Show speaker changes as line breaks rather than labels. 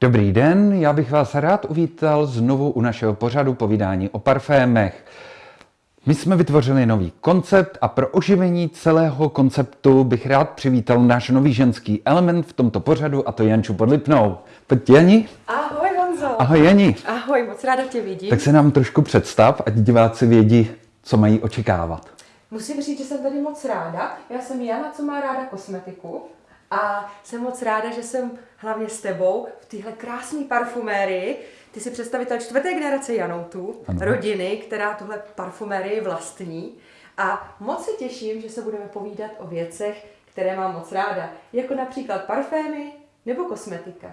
Dobrý den, já bych vás rád uvítal znovu u našeho pořadu povídání o parfémech. My jsme vytvořili nový koncept a pro oživení celého konceptu bych rád přivítal náš nový ženský element v tomto pořadu a to Janču Podlipnou. Pojď Jani.
Ahoj Honzo.
Ahoj Jani.
Ahoj, moc ráda tě vidím.
Tak se nám trošku představ, ať diváci vědí, co mají očekávat.
Musím říct, že jsem tady moc ráda. Já jsem Jana, co má ráda kosmetiku. A jsem moc ráda, že jsem hlavně s tebou v téhle krásné parfumérii. Ty jsi představitel čtvrté generace Janoutu,
Ano.
rodiny, která tuhle parfumérii vlastní. A moc se těším, že se budeme povídat o věcech, které mám moc ráda, jako například parfémy nebo kosmetika.